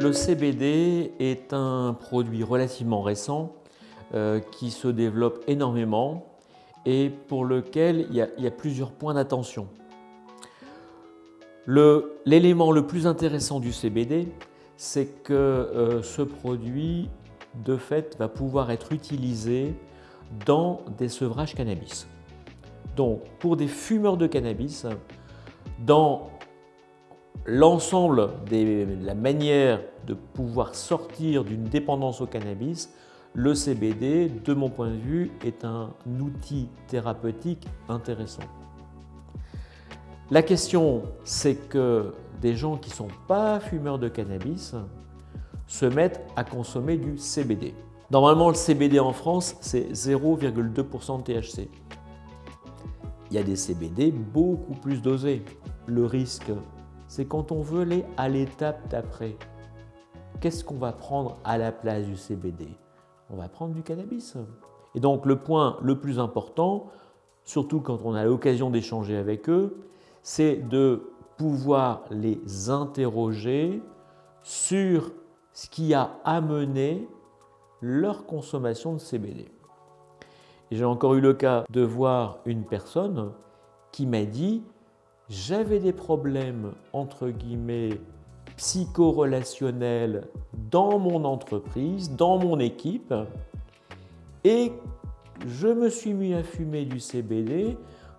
Le CBD est un produit relativement récent euh, qui se développe énormément et pour lequel il y a, plusieurs points d'attention. L'élément le, plus intéressant du CBD, c'est que euh, ce produit, de fait, va pouvoir être utilisé dans des sevrages cannabis. Donc, pour des fumeurs de cannabis, dans l'ensemble de la manière de pouvoir sortir d'une dépendance au cannabis, le CBD, de mon point de vue, est un outil thérapeutique intéressant. La question, c'est que des gens qui ne sont pas fumeurs de cannabis se mettent à consommer du CBD. Normalement, le CBD en France, c'est 0,2% de THC. Il y a des CBD beaucoup plus dosés. Le risque, c'est quand on veut aller à l'étape d'après. Qu'est-ce qu'on va prendre à la place du CBD On va prendre du cannabis. Et donc le point le plus important, surtout quand on a l'occasion d'échanger avec eux, c'est de pouvoir les interroger sur ce qui a amené leur consommation de CBD. J'ai encore eu le cas de voir une personne qui m'a dit « j'avais des problèmes entre guillemets psychorelationnels dans mon entreprise, dans mon équipe et je me suis mis à fumer du CBD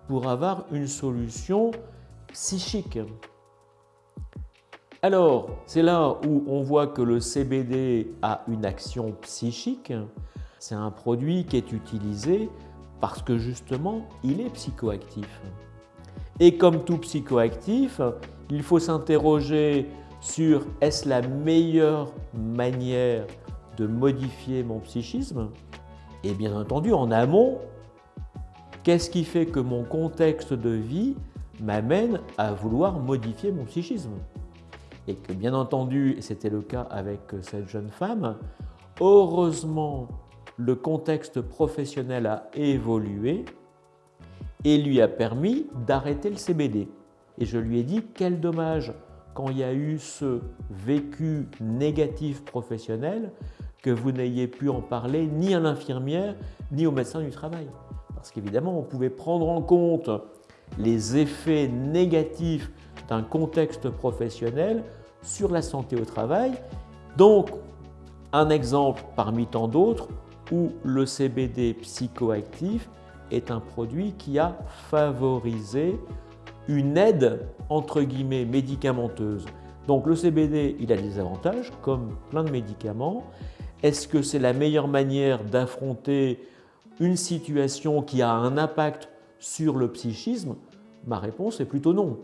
pour avoir une solution psychique. Alors, c'est là où on voit que le CBD a une action psychique. C'est un produit qui est utilisé parce que justement, il est psychoactif. Et comme tout psychoactif, il faut s'interroger sur est-ce la meilleure manière de modifier mon psychisme Et bien entendu, en amont, qu'est-ce qui fait que mon contexte de vie m'amène à vouloir modifier mon psychisme? Et que bien entendu, et c'était le cas avec cette jeune femme, heureusement le contexte professionnel a évolué et lui a permis d'arrêter le CBD. Et je lui ai dit quel dommage quand il y a eu ce vécu négatif professionnel que vous n'ayez pu en parler ni à l'infirmière ni au médecin du travail. Parce qu'évidemment, on pouvait prendre en compte les effets négatifs d'un contexte professionnel sur la santé au travail. Donc, un exemple parmi tant d'autres où le CBD psychoactif est un produit qui a favorisé une aide entre guillemets médicamenteuse. Donc le CBD, il a des avantages comme plein de médicaments. Est-ce que c'est la meilleure manière d'affronter une situation qui a un impact sur le psychisme? Ma réponse est plutôt non.